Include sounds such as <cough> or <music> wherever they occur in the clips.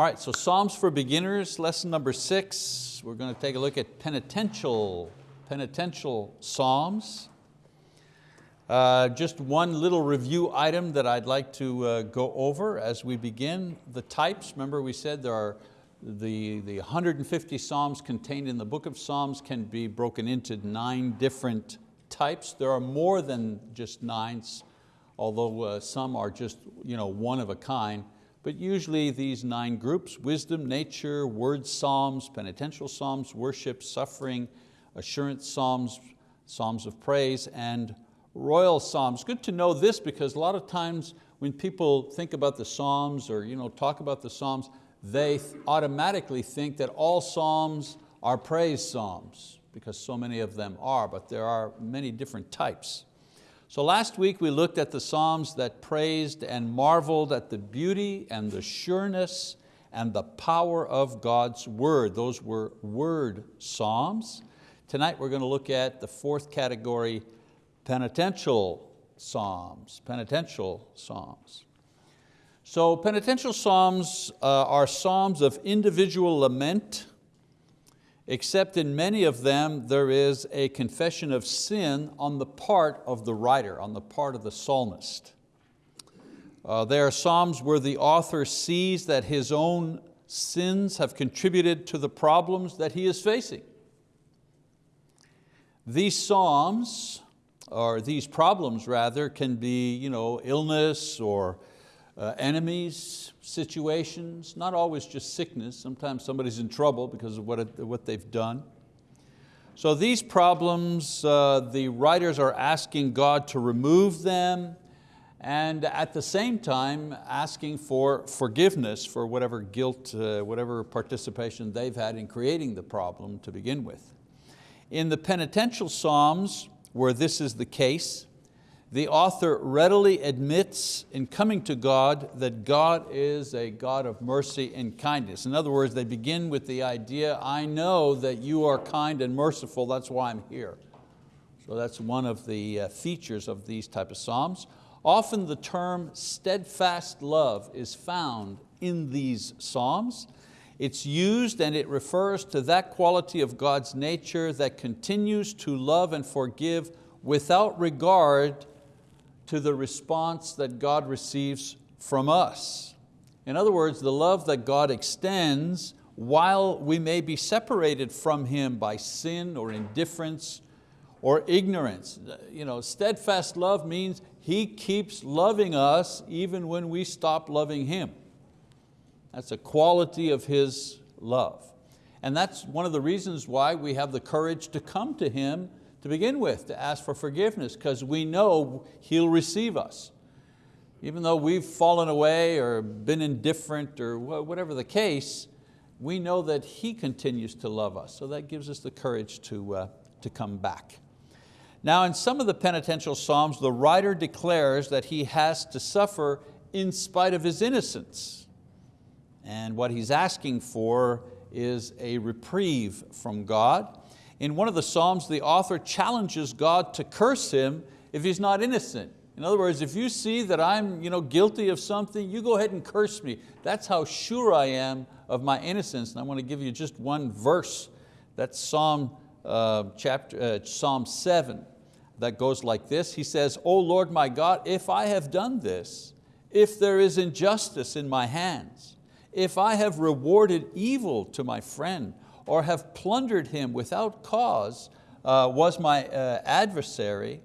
All right, so Psalms for Beginners, lesson number six. We're going to take a look at penitential, penitential Psalms. Uh, just one little review item that I'd like to uh, go over as we begin. The types, remember we said there are the, the 150 Psalms contained in the book of Psalms can be broken into nine different types. There are more than just nine, although uh, some are just you know, one of a kind. But usually these nine groups, wisdom, nature, word psalms, penitential psalms, worship, suffering, assurance psalms, psalms of praise, and royal psalms. Good to know this because a lot of times when people think about the psalms or you know, talk about the psalms, they automatically think that all psalms are praise psalms because so many of them are, but there are many different types. So last week we looked at the Psalms that praised and marveled at the beauty and the sureness and the power of God's word. Those were word Psalms. Tonight we're going to look at the fourth category, penitential Psalms, penitential Psalms. So penitential Psalms uh, are Psalms of individual lament, except in many of them there is a confession of sin on the part of the writer, on the part of the psalmist. Uh, there are Psalms where the author sees that his own sins have contributed to the problems that he is facing. These Psalms, or these problems rather, can be you know, illness or uh, enemies, situations, not always just sickness. Sometimes somebody's in trouble because of what, it, what they've done. So these problems, uh, the writers are asking God to remove them and at the same time asking for forgiveness for whatever guilt, uh, whatever participation they've had in creating the problem to begin with. In the penitential Psalms, where this is the case, the author readily admits in coming to God that God is a God of mercy and kindness. In other words, they begin with the idea, I know that you are kind and merciful, that's why I'm here. So that's one of the uh, features of these type of Psalms. Often the term steadfast love is found in these Psalms. It's used and it refers to that quality of God's nature that continues to love and forgive without regard to the response that God receives from us. In other words, the love that God extends while we may be separated from Him by sin or indifference or ignorance. You know, steadfast love means He keeps loving us even when we stop loving Him. That's a quality of His love. And that's one of the reasons why we have the courage to come to Him to begin with, to ask for forgiveness, because we know He'll receive us. Even though we've fallen away or been indifferent or whatever the case, we know that He continues to love us. So that gives us the courage to, uh, to come back. Now in some of the penitential Psalms, the writer declares that he has to suffer in spite of his innocence. And what he's asking for is a reprieve from God. In one of the Psalms, the author challenges God to curse him if he's not innocent. In other words, if you see that I'm you know, guilty of something, you go ahead and curse me. That's how sure I am of my innocence. And I want to give you just one verse. That's Psalm, uh, chapter, uh, Psalm 7 that goes like this. He says, O Lord my God, if I have done this, if there is injustice in my hands, if I have rewarded evil to my friend, or have plundered him without cause uh, was my uh, adversary,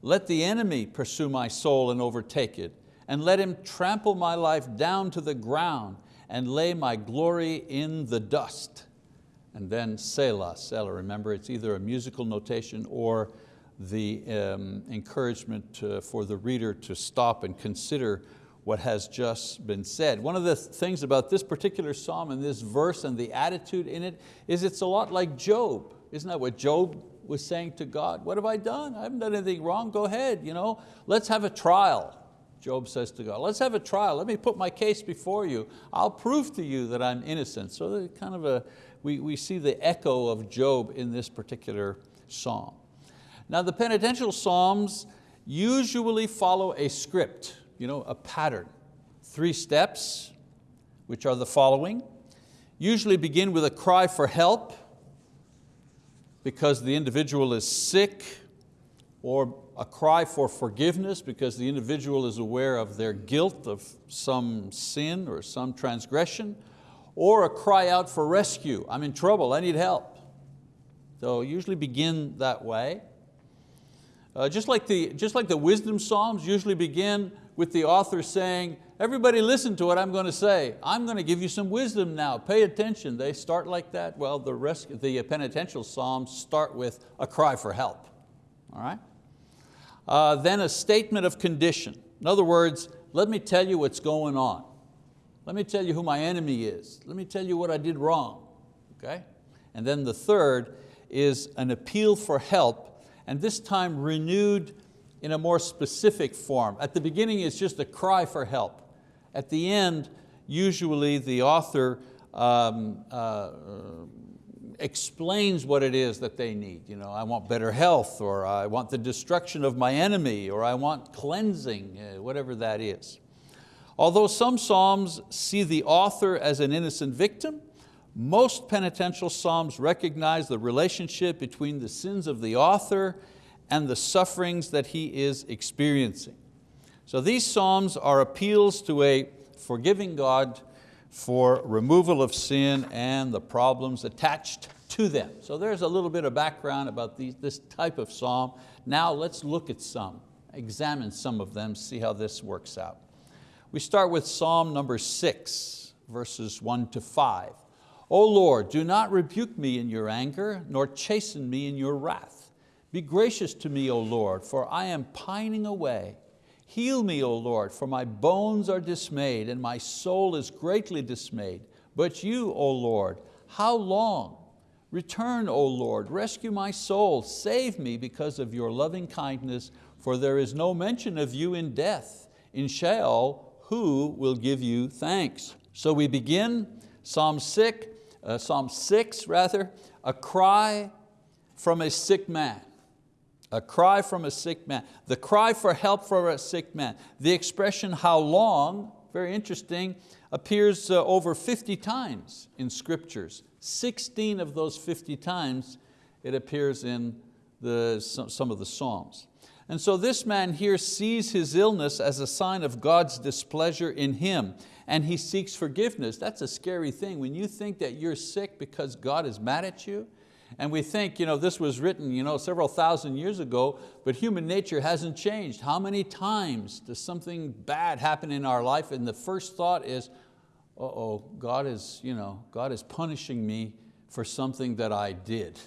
let the enemy pursue my soul and overtake it, and let him trample my life down to the ground and lay my glory in the dust. And then Selah, Selah, remember it's either a musical notation or the um, encouragement uh, for the reader to stop and consider what has just been said. One of the things about this particular psalm and this verse and the attitude in it is it's a lot like Job. Isn't that what Job was saying to God? What have I done? I haven't done anything wrong, go ahead. You know? Let's have a trial. Job says to God, let's have a trial. Let me put my case before you. I'll prove to you that I'm innocent. So kind of a, we, we see the echo of Job in this particular psalm. Now the penitential psalms usually follow a script you know, a pattern. Three steps, which are the following. Usually begin with a cry for help because the individual is sick or a cry for forgiveness because the individual is aware of their guilt of some sin or some transgression, or a cry out for rescue. I'm in trouble, I need help. So usually begin that way. Uh, just, like the, just like the wisdom psalms usually begin with the author saying, everybody listen to what I'm going to say. I'm going to give you some wisdom now, pay attention. They start like that. Well, the, rest, the penitential psalms start with a cry for help. All right? Uh, then a statement of condition. In other words, let me tell you what's going on. Let me tell you who my enemy is. Let me tell you what I did wrong. Okay? And then the third is an appeal for help, and this time renewed in a more specific form. At the beginning it's just a cry for help. At the end, usually the author um, uh, explains what it is that they need. You know, I want better health, or I want the destruction of my enemy, or I want cleansing, uh, whatever that is. Although some Psalms see the author as an innocent victim, most penitential Psalms recognize the relationship between the sins of the author and the sufferings that he is experiencing. So these Psalms are appeals to a forgiving God for removal of sin and the problems attached to them. So there's a little bit of background about these, this type of Psalm. Now let's look at some, examine some of them, see how this works out. We start with Psalm number six, verses one to five. O Lord, do not rebuke me in your anger, nor chasten me in your wrath. Be gracious to me, O Lord, for I am pining away. Heal me, O Lord, for my bones are dismayed, and my soul is greatly dismayed. But you, O Lord, how long? Return, O Lord, rescue my soul, save me because of your loving kindness, for there is no mention of you in death. In Sheol, who will give you thanks? So we begin Psalm 6, uh, Psalm 6 rather, a cry from a sick man. A cry from a sick man. The cry for help for a sick man. The expression how long, very interesting, appears uh, over 50 times in scriptures. 16 of those 50 times it appears in the, some of the Psalms. And so this man here sees his illness as a sign of God's displeasure in him and he seeks forgiveness. That's a scary thing. When you think that you're sick because God is mad at you, and we think you know, this was written you know, several thousand years ago, but human nature hasn't changed. How many times does something bad happen in our life and the first thought is, uh-oh, God is, you know, God is punishing me for something that I did.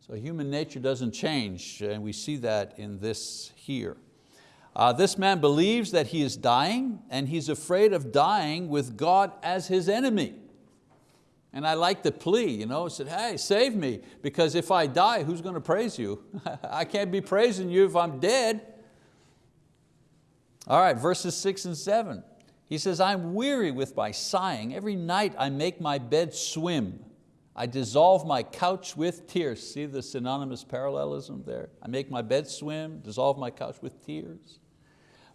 So human nature doesn't change, and we see that in this here. Uh, this man believes that he is dying, and he's afraid of dying with God as his enemy. And I like the plea, you know, said, hey, save me, because if I die, who's going to praise you? <laughs> I can't be praising you if I'm dead. All right, verses six and seven. He says, I'm weary with my sighing. Every night I make my bed swim. I dissolve my couch with tears. See the synonymous parallelism there? I make my bed swim, dissolve my couch with tears.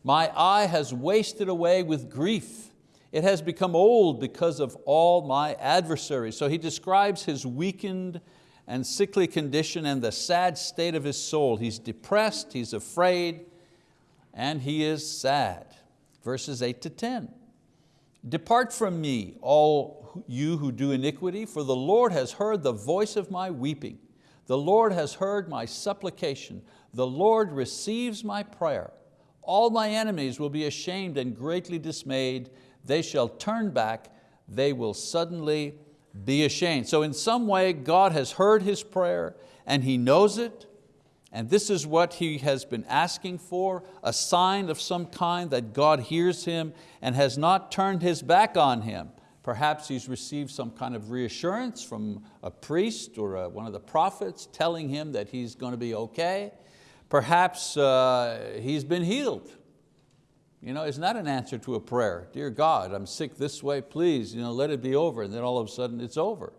My eye has wasted away with grief. It has become old because of all my adversaries. So he describes his weakened and sickly condition and the sad state of his soul. He's depressed, he's afraid, and he is sad. Verses eight to 10. Depart from me, all you who do iniquity, for the Lord has heard the voice of my weeping. The Lord has heard my supplication. The Lord receives my prayer. All my enemies will be ashamed and greatly dismayed. They shall turn back. They will suddenly be ashamed. So in some way, God has heard his prayer and He knows it, and this is what he has been asking for, a sign of some kind that God hears him and has not turned his back on him. Perhaps he's received some kind of reassurance from a priest or a, one of the prophets telling him that he's going to be okay. Perhaps uh, he's been healed. You know, it's not an answer to a prayer. Dear God, I'm sick this way, please you know, let it be over. And then all of a sudden it's over.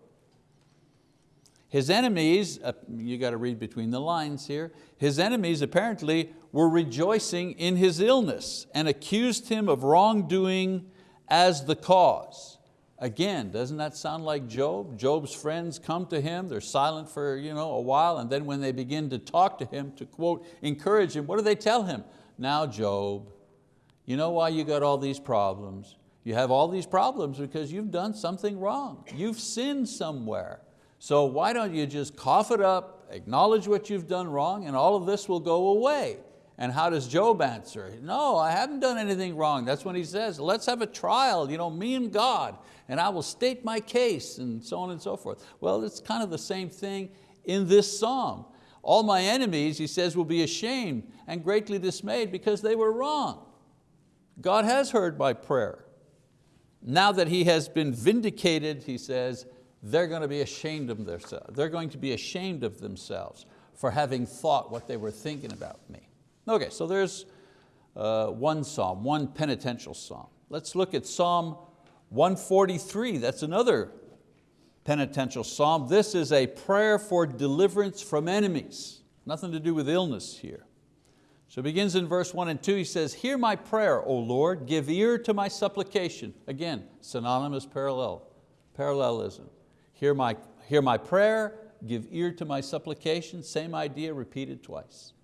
His enemies, uh, you got to read between the lines here, his enemies apparently were rejoicing in his illness and accused him of wrongdoing as the cause. Again, doesn't that sound like Job? Job's friends come to him, they're silent for you know, a while, and then when they begin to talk to him, to quote, encourage him, what do they tell him? Now Job, you know why you got all these problems? You have all these problems because you've done something wrong. You've sinned somewhere. So why don't you just cough it up, acknowledge what you've done wrong, and all of this will go away. And how does Job answer? No, I haven't done anything wrong. That's when he says, let's have a trial, you know, me and God, and I will state my case, and so on and so forth. Well, it's kind of the same thing in this psalm. All my enemies, he says, will be ashamed and greatly dismayed because they were wrong. God has heard my prayer. Now that he has been vindicated, he says, they're going to be ashamed of themselves. They're going to be ashamed of themselves for having thought what they were thinking about me. Okay, so there's uh, one psalm, one penitential psalm. Let's look at Psalm 143, that's another penitential psalm. This is a prayer for deliverance from enemies. Nothing to do with illness here. So it begins in verse one and two, he says, Hear my prayer, O Lord, give ear to my supplication. Again, synonymous parallel, parallelism. Hear my, hear my prayer, give ear to my supplication, same idea repeated twice.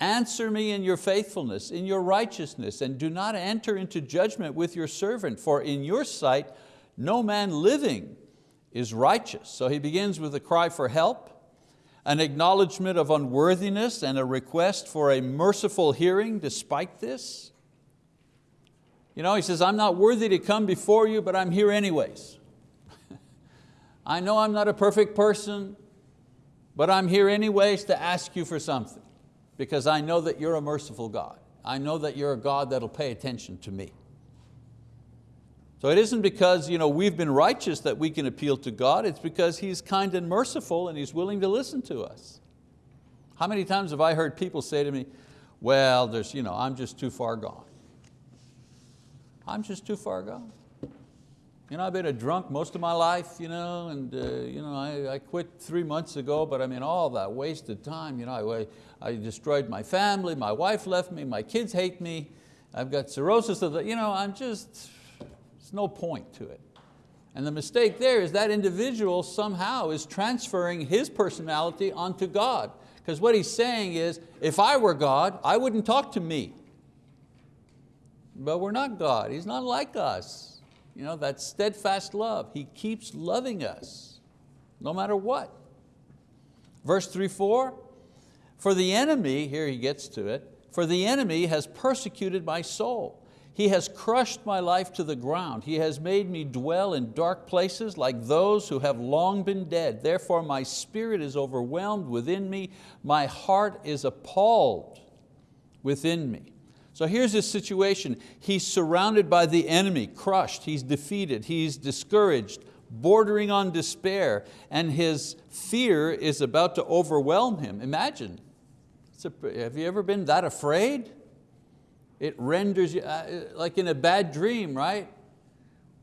Answer me in your faithfulness, in your righteousness, and do not enter into judgment with your servant, for in your sight no man living is righteous. So he begins with a cry for help, an acknowledgement of unworthiness and a request for a merciful hearing despite this. You know, he says, I'm not worthy to come before you, but I'm here anyways. <laughs> I know I'm not a perfect person, but I'm here anyways to ask you for something because I know that you're a merciful God. I know that you're a God that'll pay attention to me. So it isn't because you know, we've been righteous that we can appeal to God, it's because He's kind and merciful and He's willing to listen to us. How many times have I heard people say to me, well, there's, you know, I'm just too far gone. I'm just too far gone. You know, I've been a drunk most of my life, you know, and uh, you know, I, I, quit three months ago, but I mean, all that wasted time. You know, I, I destroyed my family, my wife left me, my kids hate me, I've got cirrhosis of the, you know, I'm just, there's no point to it. And the mistake there is that individual somehow is transferring his personality onto God. Because what he's saying is, if I were God, I wouldn't talk to me. But we're not God, He's not like us. You know, that steadfast love. He keeps loving us, no matter what. Verse three, four, for the enemy, here he gets to it, for the enemy has persecuted my soul. He has crushed my life to the ground. He has made me dwell in dark places like those who have long been dead. Therefore my spirit is overwhelmed within me. My heart is appalled within me. So here's his situation. He's surrounded by the enemy, crushed, he's defeated, he's discouraged, bordering on despair, and his fear is about to overwhelm him. Imagine, a, have you ever been that afraid? It renders you, uh, like in a bad dream, right?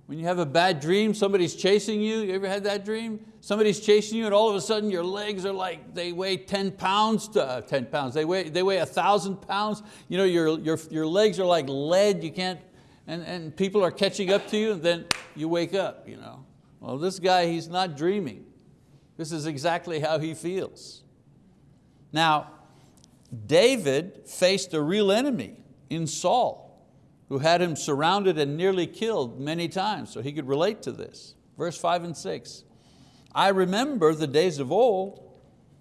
When you have a bad dream, somebody's chasing you, you ever had that dream? Somebody's chasing you and all of a sudden your legs are like, they weigh 10 pounds, to, uh, 10 pounds, they weigh, they weigh 1,000 pounds. You know, your, your, your legs are like lead, you can't, and, and people are catching up to you and then you wake up. You know. Well, this guy, he's not dreaming. This is exactly how he feels. Now, David faced a real enemy in Saul who had him surrounded and nearly killed many times, so he could relate to this. Verse five and six, I remember the days of old,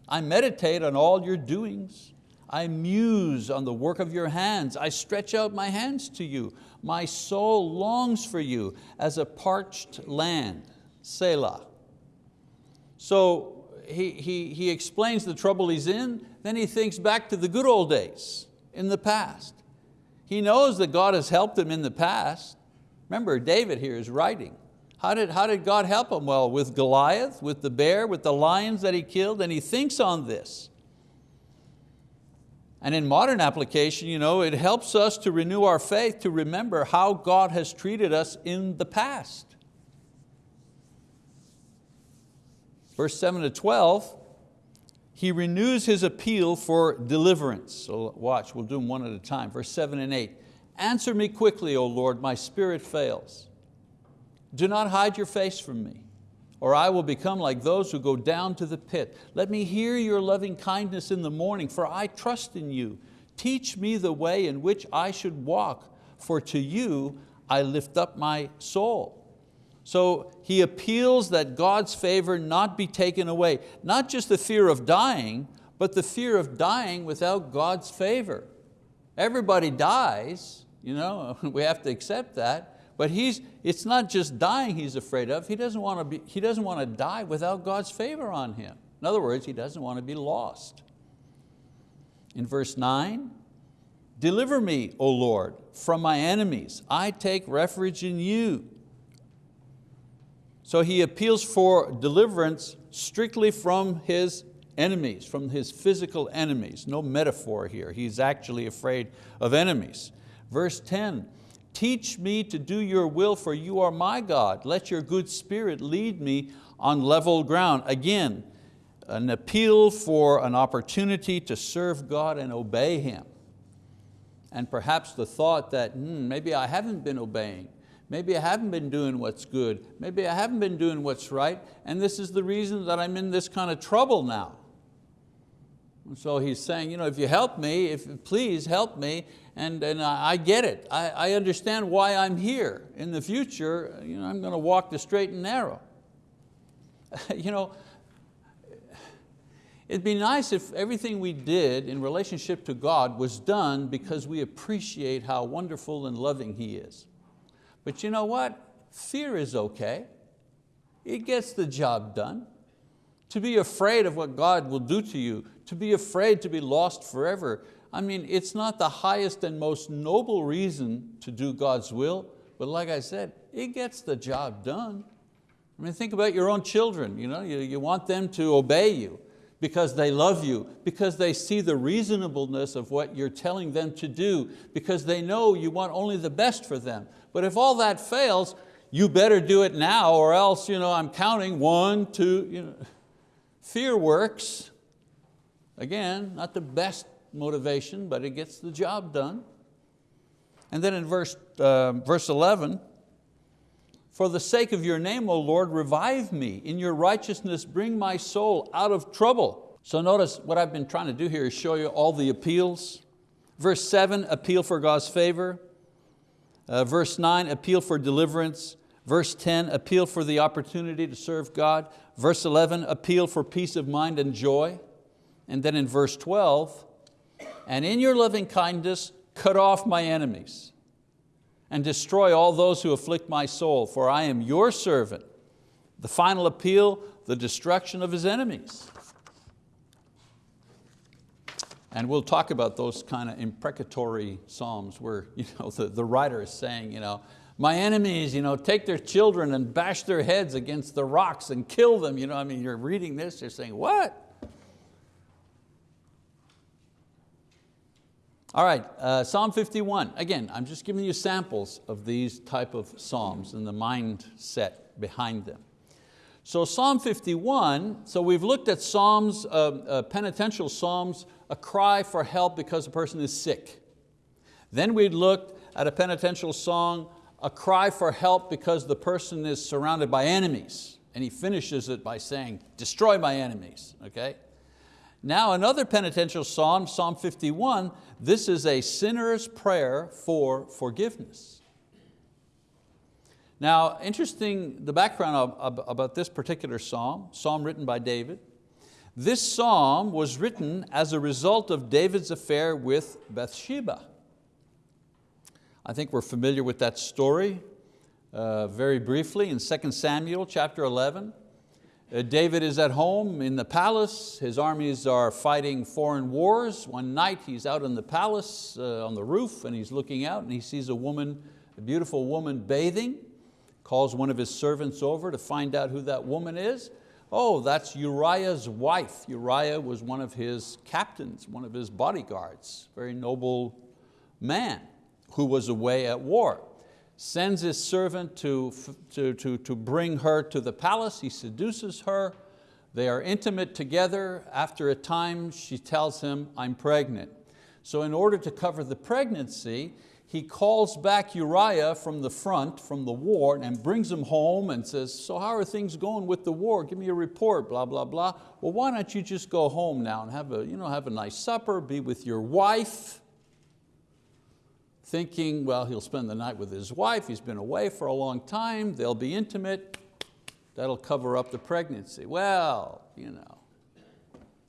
I meditate on all your doings. I muse on the work of your hands. I stretch out my hands to you. My soul longs for you as a parched land. Selah. So he, he, he explains the trouble he's in, then he thinks back to the good old days in the past. He knows that God has helped him in the past. Remember, David here is writing. How did, how did God help him? Well, with Goliath, with the bear, with the lions that he killed, and he thinks on this. And in modern application, you know, it helps us to renew our faith to remember how God has treated us in the past. Verse 7 to 12, he renews his appeal for deliverance. So watch, we'll do them one at a time. Verse seven and eight. Answer me quickly, O Lord, my spirit fails. Do not hide your face from me, or I will become like those who go down to the pit. Let me hear your loving kindness in the morning, for I trust in you. Teach me the way in which I should walk, for to you I lift up my soul. So he appeals that God's favor not be taken away. Not just the fear of dying, but the fear of dying without God's favor. Everybody dies, you know, <laughs> we have to accept that, but he's, it's not just dying he's afraid of, he doesn't, want to be, he doesn't want to die without God's favor on him. In other words, he doesn't want to be lost. In verse nine, deliver me, O Lord, from my enemies. I take refuge in you. So he appeals for deliverance strictly from his enemies, from his physical enemies. No metaphor here, he's actually afraid of enemies. Verse 10, teach me to do your will for you are my God. Let your good spirit lead me on level ground. Again, an appeal for an opportunity to serve God and obey Him. And perhaps the thought that hmm, maybe I haven't been obeying, Maybe I haven't been doing what's good. Maybe I haven't been doing what's right, and this is the reason that I'm in this kind of trouble now. And so he's saying, you know, if you help me, if please help me, and, and I, I get it. I, I understand why I'm here. In the future, you know, I'm going to walk the straight and narrow. <laughs> you know, It'd be nice if everything we did in relationship to God was done because we appreciate how wonderful and loving He is. But you know what? Fear is okay. It gets the job done. To be afraid of what God will do to you, to be afraid to be lost forever, I mean, it's not the highest and most noble reason to do God's will, but like I said, it gets the job done. I mean, think about your own children. You, know, you, you want them to obey you because they love you, because they see the reasonableness of what you're telling them to do, because they know you want only the best for them. But if all that fails, you better do it now or else you know, I'm counting one, two. You know. Fear works. Again, not the best motivation, but it gets the job done. And then in verse, uh, verse 11, for the sake of your name, O Lord, revive me. In your righteousness, bring my soul out of trouble. So notice what I've been trying to do here is show you all the appeals. Verse seven, appeal for God's favor. Uh, verse nine, appeal for deliverance. Verse 10, appeal for the opportunity to serve God. Verse 11, appeal for peace of mind and joy. And then in verse 12, and in your loving kindness, cut off my enemies and destroy all those who afflict my soul, for I am your servant. The final appeal, the destruction of his enemies. And we'll talk about those kind of imprecatory psalms where <laughs> you know, the, the writer is saying, you know, my enemies you know, take their children and bash their heads against the rocks and kill them. You know, I mean, you're reading this, you're saying, what? All right, uh, Psalm 51. Again, I'm just giving you samples of these type of Psalms and the mindset behind them. So Psalm 51, so we've looked at Psalms, uh, uh, penitential Psalms, a cry for help because a person is sick. Then we looked at a penitential psalm, a cry for help because the person is surrounded by enemies. And he finishes it by saying, destroy my enemies, okay? Now another penitential psalm, Psalm 51, this is a sinner's prayer for forgiveness. Now, interesting, the background of, of, about this particular psalm, psalm written by David. This psalm was written as a result of David's affair with Bathsheba. I think we're familiar with that story uh, very briefly in 2 Samuel chapter 11. Uh, David is at home in the palace. His armies are fighting foreign wars. One night he's out in the palace uh, on the roof and he's looking out and he sees a woman, a beautiful woman bathing, calls one of his servants over to find out who that woman is. Oh, that's Uriah's wife. Uriah was one of his captains, one of his bodyguards, very noble man who was away at war sends his servant to, to, to, to bring her to the palace. He seduces her. They are intimate together. After a time, she tells him, I'm pregnant. So in order to cover the pregnancy, he calls back Uriah from the front, from the war, and brings him home and says, so how are things going with the war? Give me a report, blah, blah, blah. Well, why don't you just go home now and have a, you know, have a nice supper, be with your wife, thinking, well, he'll spend the night with his wife, he's been away for a long time, they'll be intimate, that'll cover up the pregnancy. Well, you know,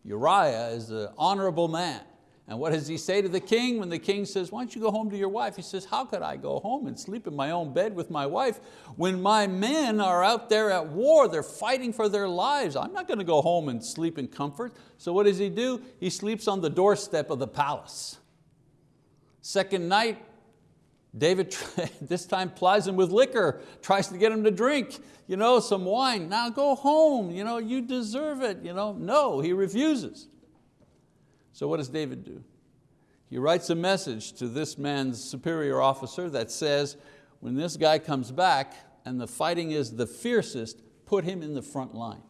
Uriah is an honorable man. And what does he say to the king when the king says, why don't you go home to your wife? He says, how could I go home and sleep in my own bed with my wife when my men are out there at war, they're fighting for their lives. I'm not going to go home and sleep in comfort. So what does he do? He sleeps on the doorstep of the palace. Second night, David <laughs> this time plies him with liquor, tries to get him to drink you know, some wine. Now go home, you, know, you deserve it. You know. No, he refuses. So what does David do? He writes a message to this man's superior officer that says, when this guy comes back and the fighting is the fiercest, put him in the front line.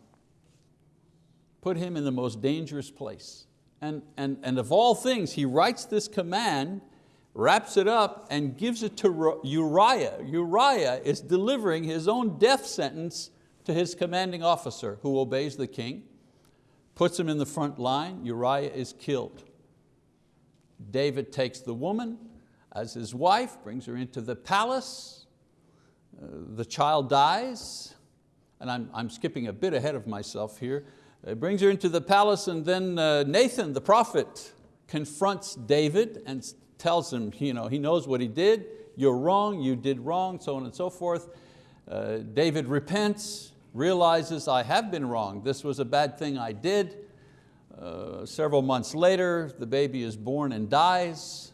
Put him in the most dangerous place. And, and, and of all things, he writes this command, wraps it up and gives it to Uriah. Uriah is delivering his own death sentence to his commanding officer who obeys the king puts him in the front line, Uriah is killed. David takes the woman as his wife, brings her into the palace, uh, the child dies, and I'm, I'm skipping a bit ahead of myself here, He brings her into the palace and then uh, Nathan, the prophet, confronts David and tells him, you know, he knows what he did, you're wrong, you did wrong, so on and so forth. Uh, David repents, realizes I have been wrong, this was a bad thing I did. Uh, several months later, the baby is born and dies.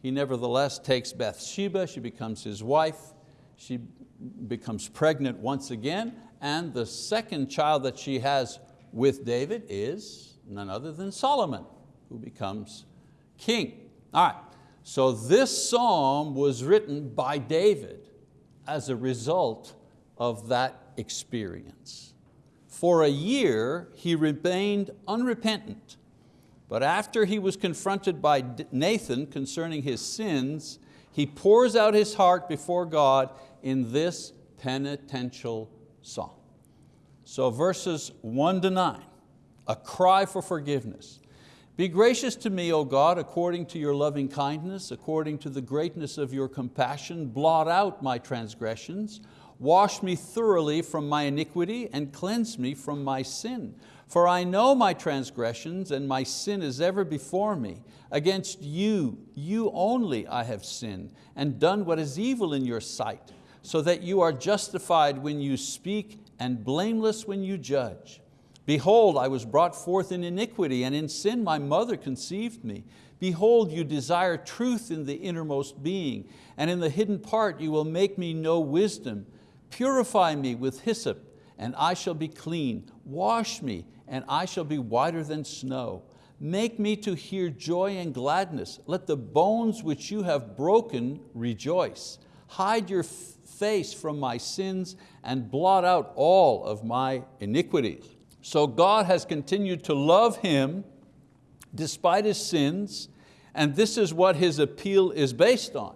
He nevertheless takes Bathsheba, she becomes his wife. She becomes pregnant once again, and the second child that she has with David is none other than Solomon, who becomes king. All right, so this psalm was written by David as a result of that experience. For a year he remained unrepentant, but after he was confronted by Nathan concerning his sins, he pours out his heart before God in this penitential psalm. So verses one to nine, a cry for forgiveness. Be gracious to me, O God, according to your loving kindness, according to the greatness of your compassion, blot out my transgressions. Wash me thoroughly from my iniquity and cleanse me from my sin. For I know my transgressions and my sin is ever before me. Against you, you only I have sinned and done what is evil in your sight, so that you are justified when you speak and blameless when you judge. Behold, I was brought forth in iniquity, and in sin my mother conceived me. Behold, you desire truth in the innermost being, and in the hidden part you will make me know wisdom. Purify me with hyssop, and I shall be clean. Wash me, and I shall be whiter than snow. Make me to hear joy and gladness. Let the bones which you have broken rejoice. Hide your face from my sins and blot out all of my iniquities. So God has continued to love him despite his sins, and this is what his appeal is based on.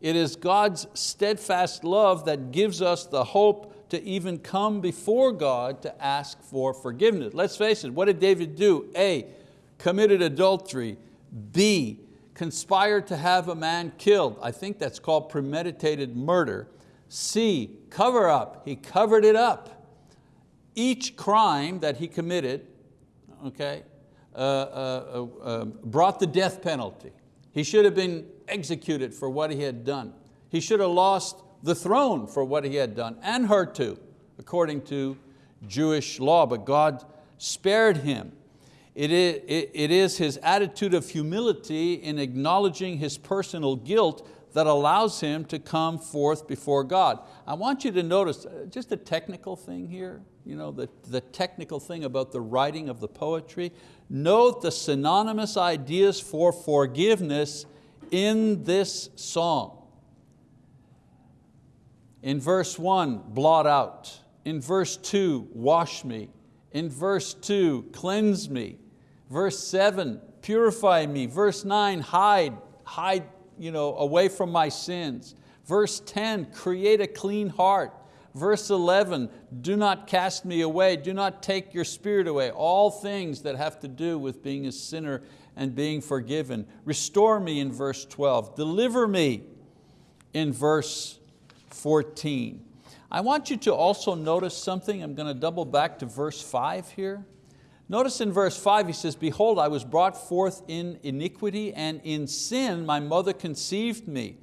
It is God's steadfast love that gives us the hope to even come before God to ask for forgiveness. Let's face it, what did David do? A, committed adultery. B, conspired to have a man killed. I think that's called premeditated murder. C, cover up, he covered it up. Each crime that he committed, okay, uh, uh, uh, uh brought the death penalty. He should have been executed for what he had done. He should have lost the throne for what he had done, and her too, according to Jewish law, but God spared him. It is, it is his attitude of humility in acknowledging his personal guilt that allows him to come forth before God. I want you to notice uh, just a technical thing here, you know, the, the technical thing about the writing of the poetry. Note the synonymous ideas for forgiveness in this psalm. In verse one, blot out. In verse two, wash me. In verse two, cleanse me. Verse seven, purify me. Verse nine, hide, hide you know, away from my sins. Verse 10, create a clean heart. Verse 11, do not cast me away, do not take your spirit away. All things that have to do with being a sinner and being forgiven. Restore me in verse 12, deliver me in verse 14. I want you to also notice something. I'm going to double back to verse five here. Notice in verse five, he says, behold, I was brought forth in iniquity and in sin my mother conceived me.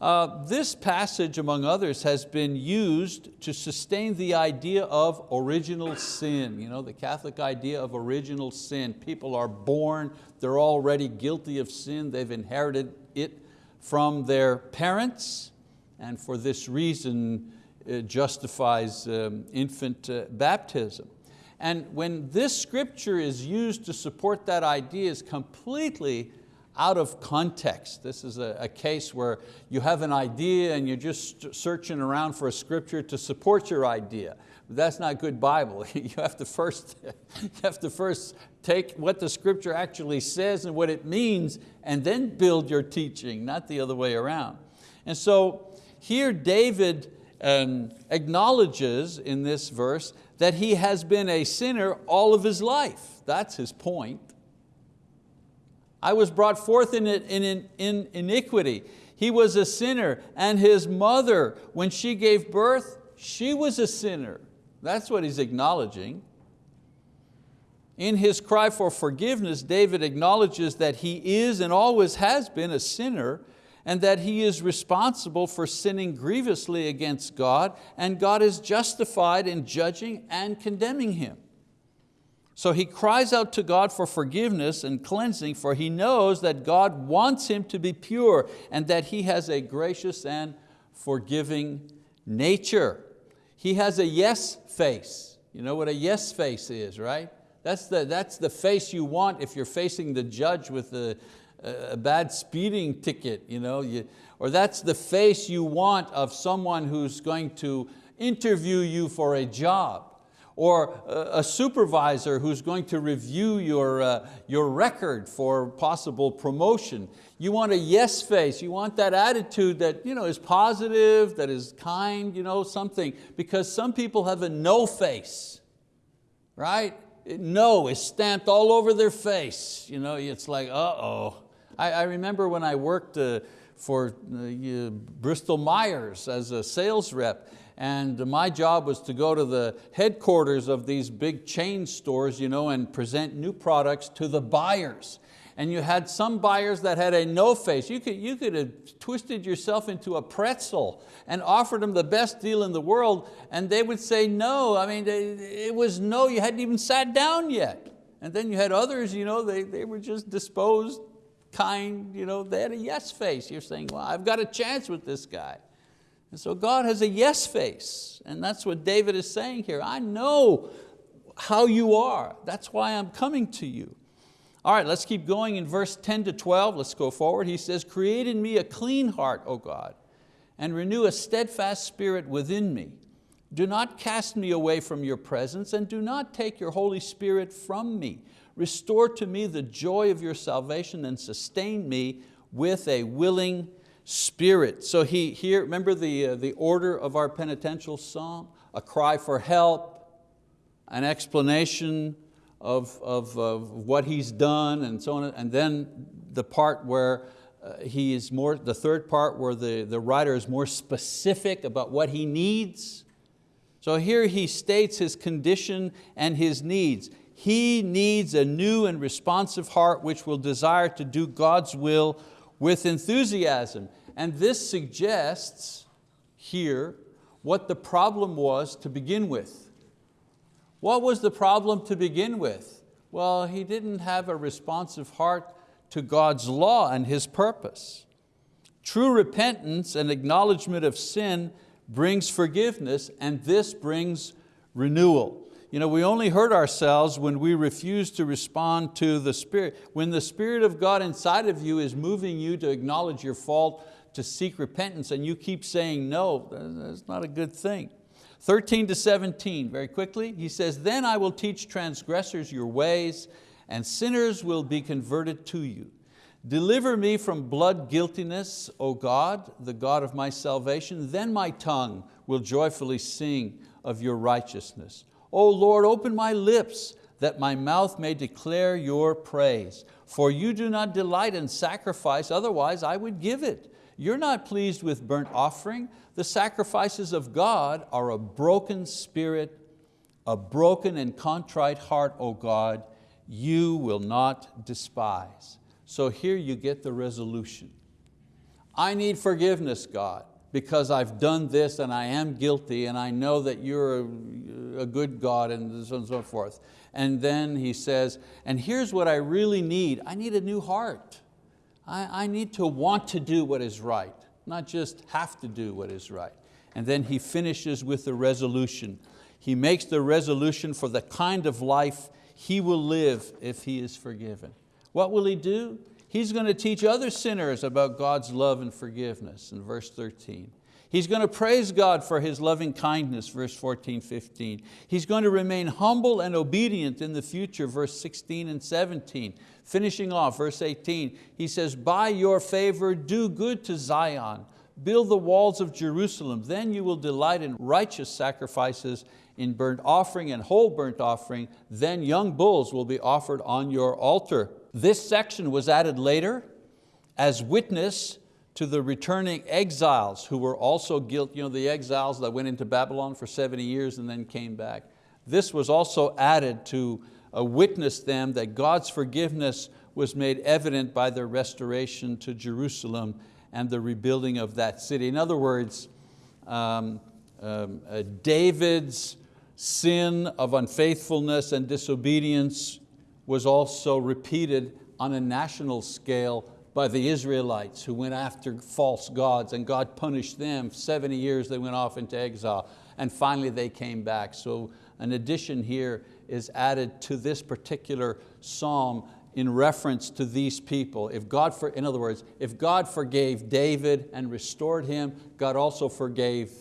Uh, this passage, among others, has been used to sustain the idea of original sin. You know, the Catholic idea of original sin. People are born, they're already guilty of sin, they've inherited it from their parents, and for this reason it justifies um, infant uh, baptism. And when this scripture is used to support that idea is completely out of context. This is a, a, case where you have an idea and you're just searching around for a scripture to support your idea. But that's not good Bible. <laughs> you, have to first, <laughs> you have to first take what the scripture actually says and what it means and then build your teaching, not the other way around. And so here David um, acknowledges in this verse that he has been a sinner all of his life. That's his point. I was brought forth in, in, in iniquity. He was a sinner and his mother, when she gave birth, she was a sinner. That's what he's acknowledging. In his cry for forgiveness, David acknowledges that he is and always has been a sinner and that he is responsible for sinning grievously against God and God is justified in judging and condemning him. So he cries out to God for forgiveness and cleansing for he knows that God wants him to be pure and that he has a gracious and forgiving nature. He has a yes face. You know what a yes face is, right? That's the, that's the face you want if you're facing the judge with a, a bad speeding ticket. You know, you, or that's the face you want of someone who's going to interview you for a job or a supervisor who's going to review your, uh, your record for possible promotion. You want a yes face, you want that attitude that you know, is positive, that is kind, you know, something, because some people have a no face, right? No is stamped all over their face. You know, it's like, uh-oh. I, I, remember when I worked uh, for uh, Bristol Myers as a sales rep, and my job was to go to the headquarters of these big chain stores you know, and present new products to the buyers. And you had some buyers that had a no face. You could, you could have twisted yourself into a pretzel and offered them the best deal in the world and they would say no. I mean, it was no, you hadn't even sat down yet. And then you had others, you know, they, they were just disposed, kind, you know, they had a yes face. You're saying, well, I've got a chance with this guy. And so God has a yes face, and that's what David is saying here. I know how you are. That's why I'm coming to you. All right, let's keep going in verse 10 to 12. Let's go forward. He says, create in me a clean heart, O God, and renew a steadfast spirit within me. Do not cast me away from your presence and do not take your Holy Spirit from me. Restore to me the joy of your salvation and sustain me with a willing spirit. So he here, remember the, uh, the order of our penitential psalm? A cry for help, an explanation of, of, of what he's done and so on, and then the part where uh, he is more, the third part where the, the writer is more specific about what he needs. So here he states his condition and his needs. He needs a new and responsive heart which will desire to do God's will with enthusiasm. And this suggests here what the problem was to begin with. What was the problem to begin with? Well, he didn't have a responsive heart to God's law and His purpose. True repentance and acknowledgement of sin brings forgiveness and this brings renewal. You know, we only hurt ourselves when we refuse to respond to the Spirit. When the Spirit of God inside of you is moving you to acknowledge your fault, to seek repentance and you keep saying no, that's not a good thing. 13 to 17, very quickly, he says, then I will teach transgressors your ways and sinners will be converted to you. Deliver me from blood guiltiness, O God, the God of my salvation. Then my tongue will joyfully sing of your righteousness. O Lord, open my lips that my mouth may declare your praise. For you do not delight in sacrifice, otherwise I would give it. You're not pleased with burnt offering. The sacrifices of God are a broken spirit, a broken and contrite heart, O God, you will not despise. So here you get the resolution. I need forgiveness, God, because I've done this and I am guilty and I know that you're a, a good God and so on and so forth. And then he says, and here's what I really need. I need a new heart. I, I need to want to do what is right, not just have to do what is right. And then he finishes with the resolution. He makes the resolution for the kind of life he will live if he is forgiven. What will he do? He's going to teach other sinners about God's love and forgiveness in verse 13. He's going to praise God for His loving kindness, verse 14, 15. He's going to remain humble and obedient in the future, verse 16 and 17. Finishing off, verse 18, he says, by your favor do good to Zion, build the walls of Jerusalem, then you will delight in righteous sacrifices, in burnt offering and whole burnt offering, then young bulls will be offered on your altar. This section was added later as witness to the returning exiles who were also guilty, you know, the exiles that went into Babylon for 70 years and then came back. This was also added to uh, witness them that God's forgiveness was made evident by their restoration to Jerusalem and the rebuilding of that city. In other words, um, um, uh, David's sin of unfaithfulness and disobedience was also repeated on a national scale by the Israelites who went after false gods and God punished them. 70 years they went off into exile and finally they came back. So an addition here is added to this particular psalm in reference to these people. If God, for, in other words, if God forgave David and restored him, God also forgave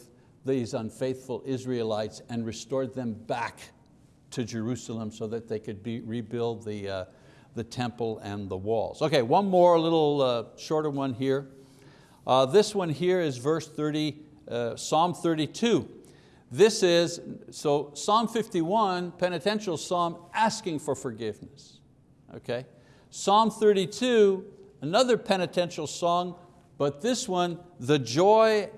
these unfaithful Israelites and restored them back to Jerusalem so that they could be, rebuild the, uh, the temple and the walls. Okay, one more little uh, shorter one here. Uh, this one here is verse 30, uh, Psalm 32. This is, so Psalm 51, penitential psalm, asking for forgiveness. Okay? Psalm 32, another penitential song, but this one, the joy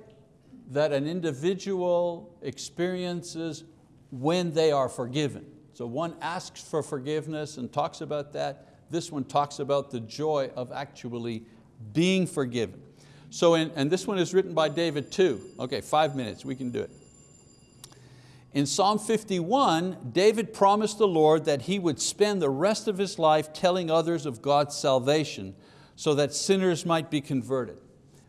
that an individual experiences when they are forgiven. So one asks for forgiveness and talks about that. This one talks about the joy of actually being forgiven. So, in, and this one is written by David too. Okay, five minutes, we can do it. In Psalm 51, David promised the Lord that he would spend the rest of his life telling others of God's salvation so that sinners might be converted.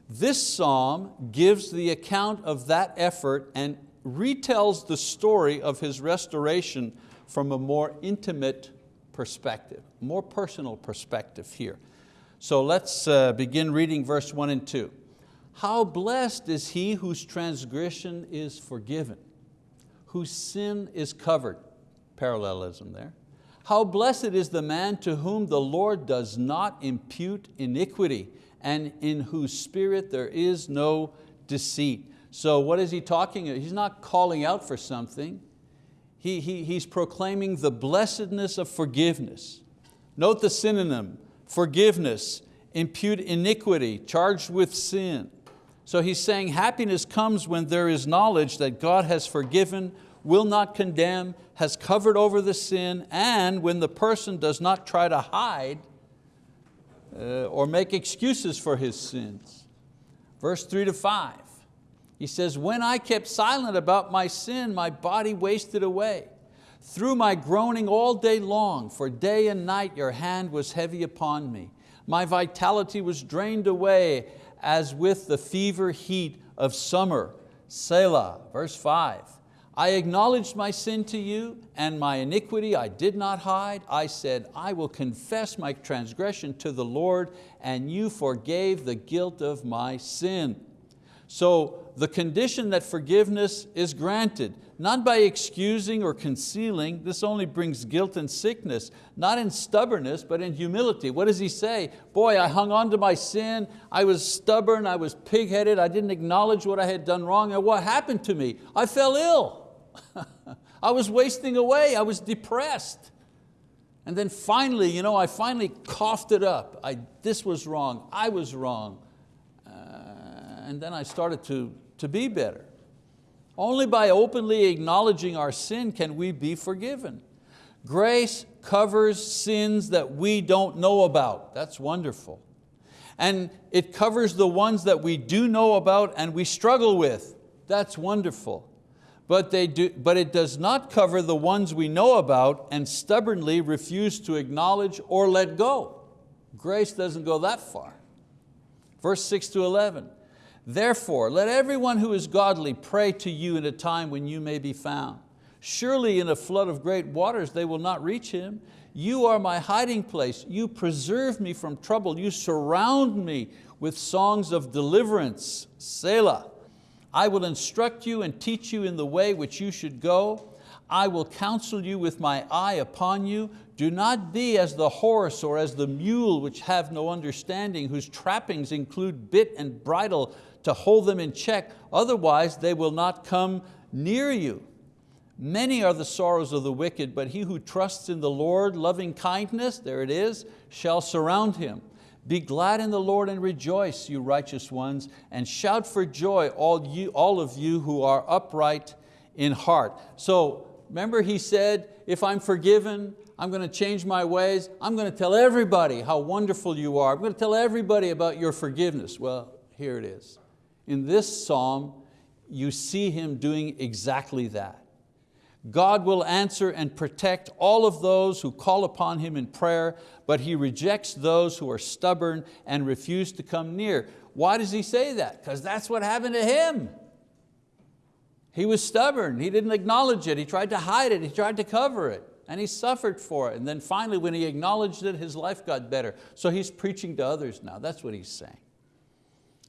This psalm gives the account of that effort and retells the story of his restoration from a more intimate perspective, more personal perspective here. So let's uh, begin reading verse one and two. How blessed is he whose transgression is forgiven, whose sin is covered. Parallelism there. How blessed is the man to whom the Lord does not impute iniquity and in whose spirit there is no deceit. So what is he talking? He's not calling out for something. He, he, he's proclaiming the blessedness of forgiveness. Note the synonym, forgiveness, impute iniquity, charged with sin. So he's saying happiness comes when there is knowledge that God has forgiven, will not condemn, has covered over the sin, and when the person does not try to hide uh, or make excuses for his sins. Verse three to five. He says, when I kept silent about my sin, my body wasted away. Through my groaning all day long, for day and night your hand was heavy upon me. My vitality was drained away as with the fever heat of summer. Selah, verse five. I acknowledged my sin to you and my iniquity I did not hide. I said, I will confess my transgression to the Lord and you forgave the guilt of my sin. So the condition that forgiveness is granted, not by excusing or concealing, this only brings guilt and sickness, not in stubbornness, but in humility. What does he say? Boy, I hung on to my sin, I was stubborn, I was pig-headed, I didn't acknowledge what I had done wrong, and what happened to me? I fell ill. <laughs> I was wasting away, I was depressed. And then finally, you know, I finally coughed it up. I, this was wrong, I was wrong and then I started to, to be better. Only by openly acknowledging our sin can we be forgiven. Grace covers sins that we don't know about. That's wonderful. And it covers the ones that we do know about and we struggle with. That's wonderful. But, they do, but it does not cover the ones we know about and stubbornly refuse to acknowledge or let go. Grace doesn't go that far. Verse 6 to 11, Therefore, let everyone who is godly pray to you in a time when you may be found. Surely in a flood of great waters they will not reach him. You are my hiding place. You preserve me from trouble. You surround me with songs of deliverance. Selah. I will instruct you and teach you in the way which you should go. I will counsel you with my eye upon you. Do not be as the horse or as the mule which have no understanding, whose trappings include bit and bridle to hold them in check, otherwise they will not come near you. Many are the sorrows of the wicked, but he who trusts in the Lord, loving kindness, there it is, shall surround him. Be glad in the Lord and rejoice, you righteous ones, and shout for joy, all, you, all of you who are upright in heart. So remember he said, if I'm forgiven, I'm going to change my ways. I'm going to tell everybody how wonderful you are. I'm going to tell everybody about your forgiveness. Well, here it is. In this psalm, you see him doing exactly that. God will answer and protect all of those who call upon Him in prayer, but He rejects those who are stubborn and refuse to come near. Why does He say that? Because that's what happened to him. He was stubborn, he didn't acknowledge it, he tried to hide it, he tried to cover it, and he suffered for it. And then finally when he acknowledged it, his life got better. So he's preaching to others now, that's what he's saying.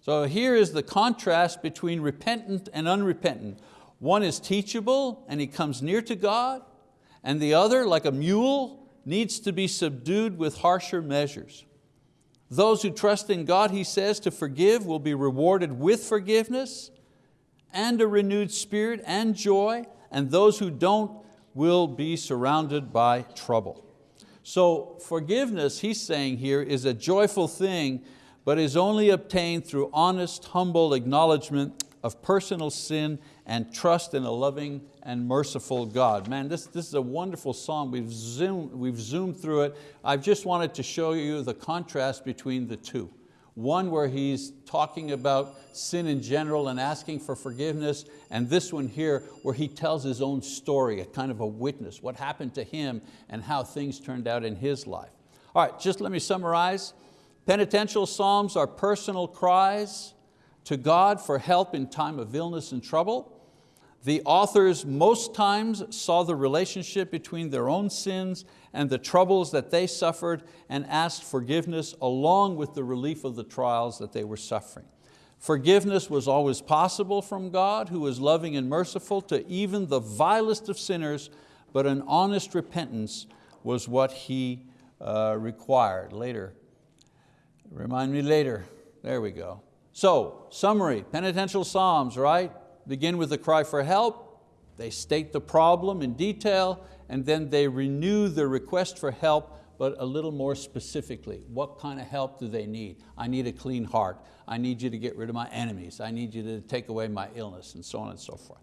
So here is the contrast between repentant and unrepentant. One is teachable and he comes near to God, and the other, like a mule, needs to be subdued with harsher measures. Those who trust in God, he says, to forgive will be rewarded with forgiveness and a renewed spirit and joy, and those who don't will be surrounded by trouble. So forgiveness, he's saying here, is a joyful thing but is only obtained through honest, humble acknowledgement of personal sin and trust in a loving and merciful God. Man, this, this is a wonderful song. We've zoomed, we've zoomed through it. I've just wanted to show you the contrast between the two. One where he's talking about sin in general and asking for forgiveness, and this one here where he tells his own story, a kind of a witness, what happened to him and how things turned out in his life. All right, just let me summarize. Penitential psalms are personal cries to God for help in time of illness and trouble. The authors most times saw the relationship between their own sins and the troubles that they suffered and asked forgiveness along with the relief of the trials that they were suffering. Forgiveness was always possible from God who is loving and merciful to even the vilest of sinners, but an honest repentance was what He uh, required. Later, Remind me later. There we go. So, summary, penitential psalms, right? Begin with a cry for help. They state the problem in detail and then they renew the request for help but a little more specifically. What kind of help do they need? I need a clean heart. I need you to get rid of my enemies. I need you to take away my illness and so on and so forth.